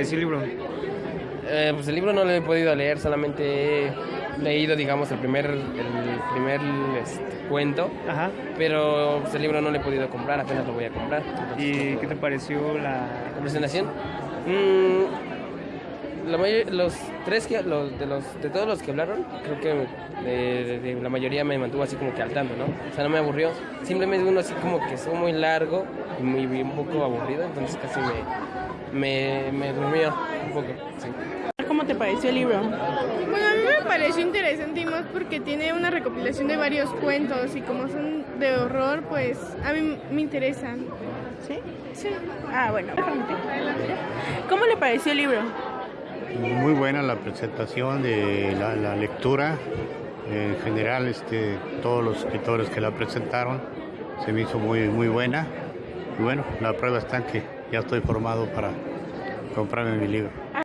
el libro? Eh, pues el libro no lo he podido leer, solamente he leído, digamos, el primer, el primer este, cuento, Ajá. pero pues, el libro no lo he podido comprar, apenas lo voy a comprar. ¿Y qué te pareció la...? ¿La presentación? Mm, la mayor- los tres que, los, de, los, de todos los que hablaron, creo que de, de la mayoría me mantuvo así como que al tanto, ¿no? O sea, no me aburrió. Simplemente uno así como que estuvo muy largo y, muy, un poco aburrido, entonces casi me, me, me durmió un poco, sí. ¿Cómo te pareció el libro? Bueno, a mí me pareció interesante y más porque tiene una recopilación de varios cuentos y como son de horror, pues a mí me interesan. ¿Sí? Sí. Ah, bueno. ¿Cómo le pareció el libro? Muy buena la presentación de la, lectura. En general, este, todos los escritores que la presentaron se me hizo muy, muy buena. Y bueno, la prueba está en que ya estoy formado para comprarme mi libro.